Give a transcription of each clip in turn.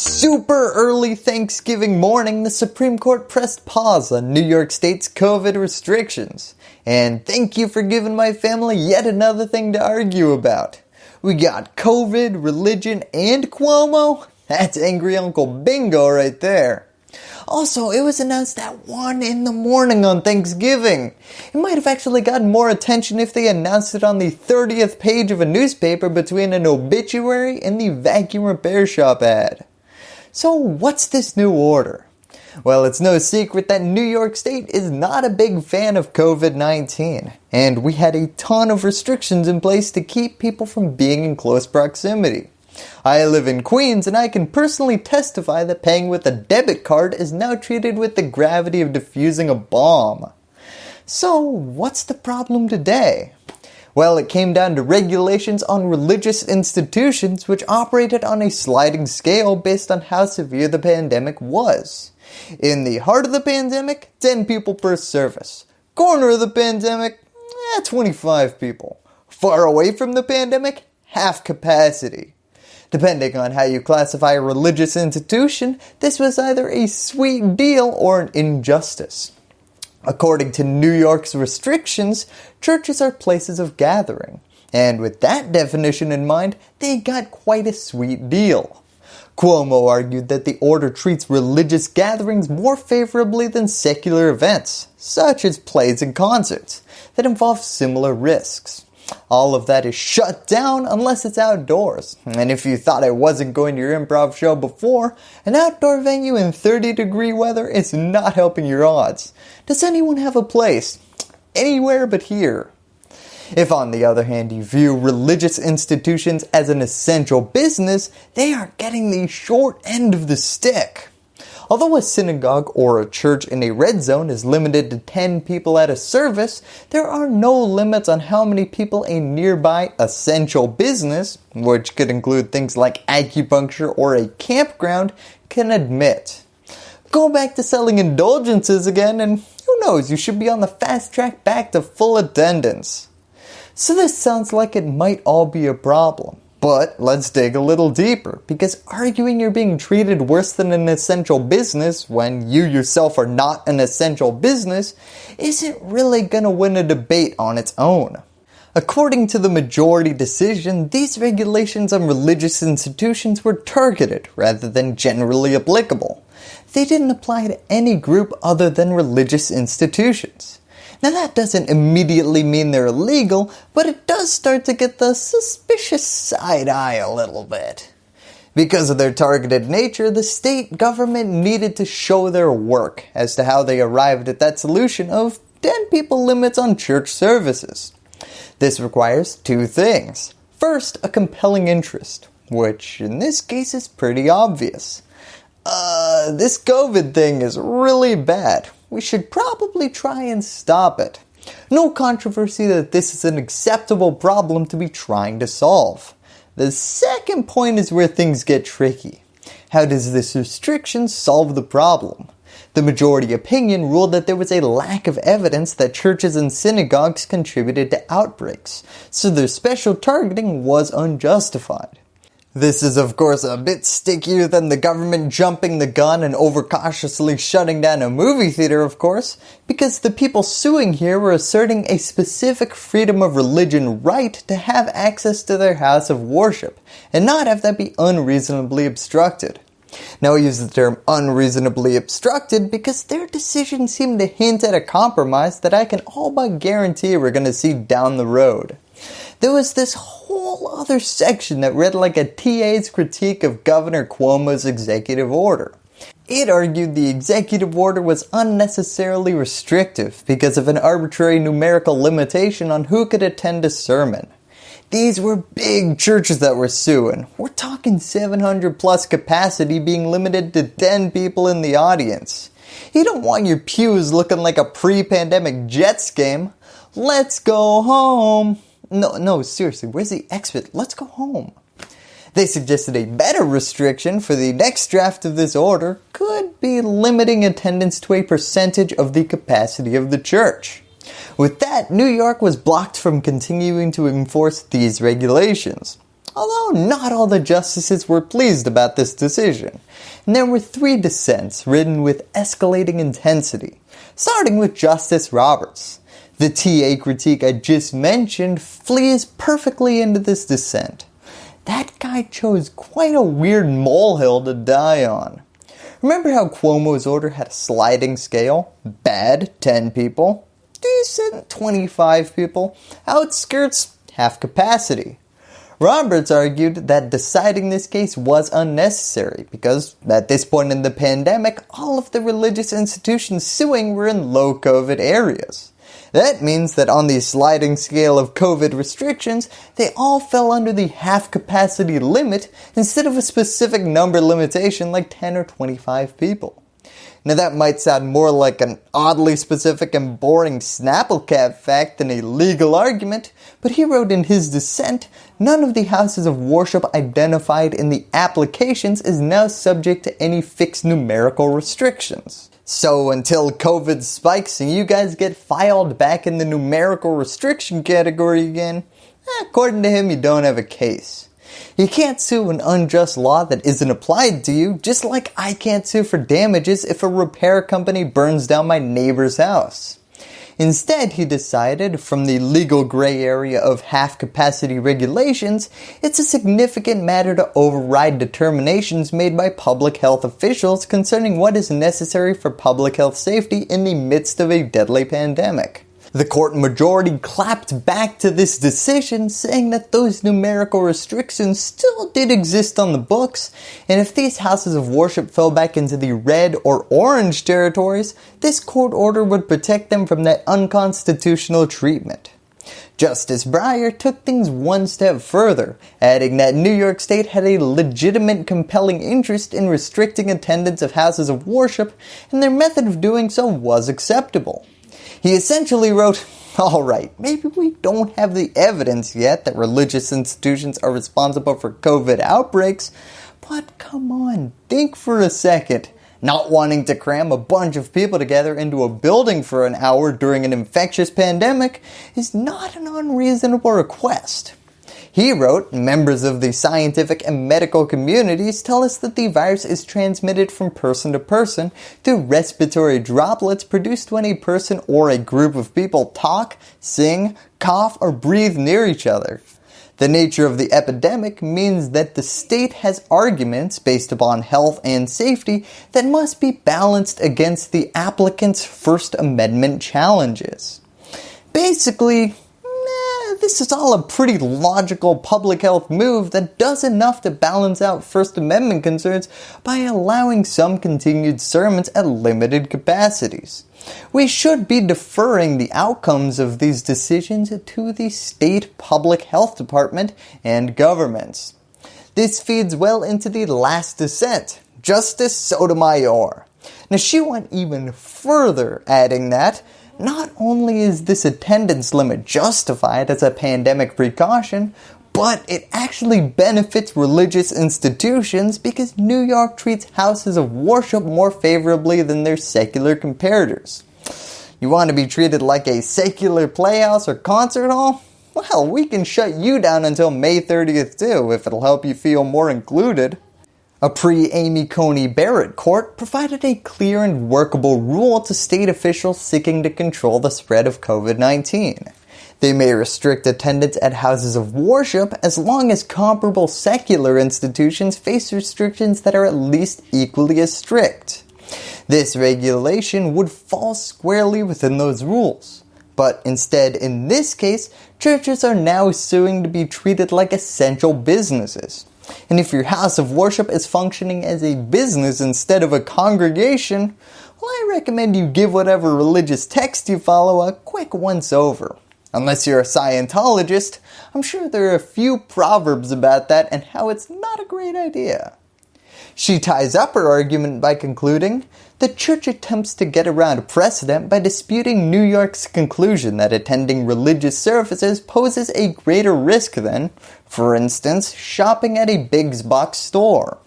Super early Thanksgiving morning, the Supreme Court pressed pause on New York State's COVID restrictions. And thank you for giving my family yet another thing to argue about. We got COVID, religion, and Cuomo? That's angry Uncle Bingo right there. Also, it was announced at 1 in the morning on Thanksgiving. It might have actually gotten more attention if they announced it on the 30th page of a newspaper between an obituary and the vacuum repair shop ad. So what's this new order? Well, it's no secret that New York State is not a big fan of COVID-19 and we had a ton of restrictions in place to keep people from being in close proximity. I live in Queens and I can personally testify that paying with a debit card is now treated with the gravity of defusing a bomb. So what's the problem today? Well, it came down to regulations on religious institutions which operated on a sliding scale based on how severe the pandemic was. In the heart of the pandemic, 10 people per service. Corner of the pandemic, eh, 25 people. Far away from the pandemic, half capacity. Depending on how you classify a religious institution, this was either a sweet deal or an injustice. According to New York's restrictions, churches are places of gathering. And with that definition in mind, they got quite a sweet deal. Cuomo argued that the order treats religious gatherings more favorably than secular events, such as plays and concerts, that involve similar risks. All of that is shut down unless it's outdoors. And if you thought I wasn't going to your improv show before, an outdoor venue in 30 degree weather is not helping your odds. Does anyone have a place? Anywhere but here. If on the other hand you view religious institutions as an essential business, they are getting the short end of the stick. Although a synagogue or a church in a red zone is limited to 10 people at a service, there are no limits on how many people a nearby essential business, which could include things like acupuncture or a campground, can admit. Go back to selling indulgences again and who knows, you should be on the fast track back to full attendance. So this sounds like it might all be a problem. But let's dig a little deeper because arguing you're being treated worse than an essential business when you yourself are not an essential business isn't really going to win a debate on its own. According to the majority decision, these regulations on religious institutions were targeted rather than generally applicable. They didn't apply to any group other than religious institutions. Now that doesn't immediately mean they're illegal, but it does start to get the suspicious side eye a little bit. Because of their targeted nature, the state government needed to show their work as to how they arrived at that solution of 10 people limits on church services. This requires two things. First, a compelling interest, which in this case is pretty obvious. Uh, this COVID thing is really bad we should probably try and stop it. No controversy that this is an acceptable problem to be trying to solve. The second point is where things get tricky. How does this restriction solve the problem? The majority opinion ruled that there was a lack of evidence that churches and synagogues contributed to outbreaks, so their special targeting was unjustified. This is of course a bit stickier than the government jumping the gun and overcautiously shutting down a movie theater of course, because the people suing here were asserting a specific freedom of religion right to have access to their house of worship, and not have that be unreasonably obstructed. Now I use the term unreasonably obstructed because their decision seemed to hint at a compromise that I can all but guarantee we're going to see down the road. There was this whole other section that read like a TA's critique of Governor Cuomo's executive order. It argued the executive order was unnecessarily restrictive because of an arbitrary numerical limitation on who could attend a sermon. These were big churches that were suing. We're talking 700 plus capacity being limited to 10 people in the audience. You don't want your pews looking like a pre-pandemic Jets game. Let's go home. No, no, seriously, where's the exit? Let's go home. They suggested a better restriction for the next draft of this order could be limiting attendance to a percentage of the capacity of the church. With that, New York was blocked from continuing to enforce these regulations. although not all the justices were pleased about this decision. And there were three dissents written with escalating intensity, starting with Justice Roberts. The TA critique I just mentioned flees perfectly into this dissent. That guy chose quite a weird molehill to die on. Remember how Cuomo's order had a sliding scale? Bad, 10 people. Decent, 25 people. Outskirts, half capacity. Roberts argued that deciding this case was unnecessary because at this point in the pandemic, all of the religious institutions suing were in low COVID areas. That means that on the sliding scale of COVID restrictions, they all fell under the half capacity limit instead of a specific number limitation like 10 or 25 people. Now that might sound more like an oddly specific and boring Snapplecap fact than a legal argument, but he wrote in his dissent, none of the houses of worship identified in the applications is now subject to any fixed numerical restrictions. So until COVID spikes and you guys get filed back in the numerical restriction category again, eh, according to him you don't have a case. You can't sue an unjust law that isn't applied to you, just like I can't sue for damages if a repair company burns down my neighbor's house. Instead, he decided from the legal gray area of half capacity regulations, it's a significant matter to override determinations made by public health officials concerning what is necessary for public health safety in the midst of a deadly pandemic. The court majority clapped back to this decision saying that those numerical restrictions still did exist on the books and if these houses of worship fell back into the red or orange territories, this court order would protect them from that unconstitutional treatment. Justice Breyer took things one step further, adding that New York State had a legitimate compelling interest in restricting attendance of houses of worship and their method of doing so was acceptable. He essentially wrote, Alright, maybe we don't have the evidence yet that religious institutions are responsible for COVID outbreaks, but come on, think for a second. Not wanting to cram a bunch of people together into a building for an hour during an infectious pandemic is not an unreasonable request. He wrote, members of the scientific and medical communities tell us that the virus is transmitted from person to person through respiratory droplets produced when a person or a group of people talk, sing, cough, or breathe near each other. The nature of the epidemic means that the state has arguments based upon health and safety that must be balanced against the applicant's First Amendment challenges. Basically, this is all a pretty logical public health move that does enough to balance out First Amendment concerns by allowing some continued sermons at limited capacities. We should be deferring the outcomes of these decisions to the state public health department and governments. This feeds well into the last dissent, Justice Sotomayor. Now she went even further adding that not only is this attendance limit justified as a pandemic precaution, but it actually benefits religious institutions because New York treats houses of worship more favorably than their secular comparators. You want to be treated like a secular playhouse or concert hall? Well, we can shut you down until May 30th too if it'll help you feel more included. A pre-Amy Coney Barrett court provided a clear and workable rule to state officials seeking to control the spread of COVID-19. They may restrict attendance at houses of worship as long as comparable secular institutions face restrictions that are at least equally as strict. This regulation would fall squarely within those rules. But instead, in this case, churches are now suing to be treated like essential businesses. And if your house of worship is functioning as a business instead of a congregation, well I recommend you give whatever religious text you follow a quick once over. Unless you're a Scientologist, I'm sure there are a few proverbs about that and how it's not a great idea. She ties up her argument by concluding, the church attempts to get around precedent by disputing New York's conclusion that attending religious services poses a greater risk than, for instance, shopping at a big box store.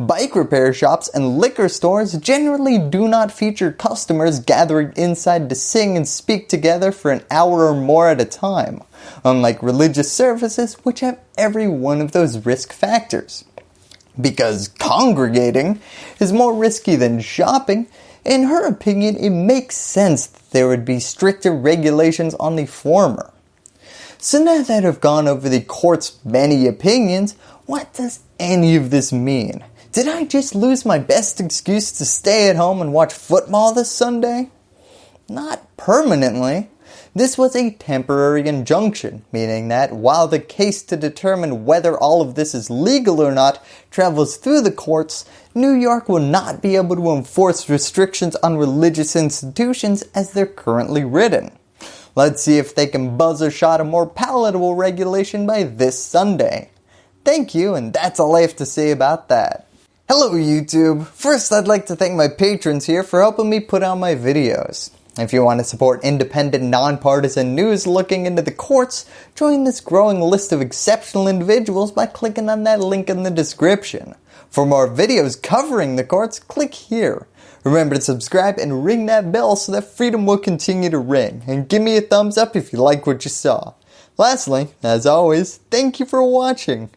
Bike repair shops and liquor stores generally do not feature customers gathering inside to sing and speak together for an hour or more at a time, unlike religious services which have every one of those risk factors. Because congregating is more risky than shopping, in her opinion it makes sense that there would be stricter regulations on the former. So now that I've gone over the court's many opinions, what does any of this mean? Did I just lose my best excuse to stay at home and watch football this Sunday? Not permanently. This was a temporary injunction, meaning that while the case to determine whether all of this is legal or not travels through the courts, New York will not be able to enforce restrictions on religious institutions as they're currently written. Let's see if they can buzz a shot a more palatable regulation by this Sunday. Thank you and that's all I have to say about that. Hello YouTube! First I'd like to thank my patrons here for helping me put out my videos. If you want to support independent, nonpartisan news looking into the courts, join this growing list of exceptional individuals by clicking on that link in the description. For more videos covering the courts, click here. Remember to subscribe and ring that bell so that freedom will continue to ring. And give me a thumbs up if you like what you saw. Lastly, as always, thank you for watching.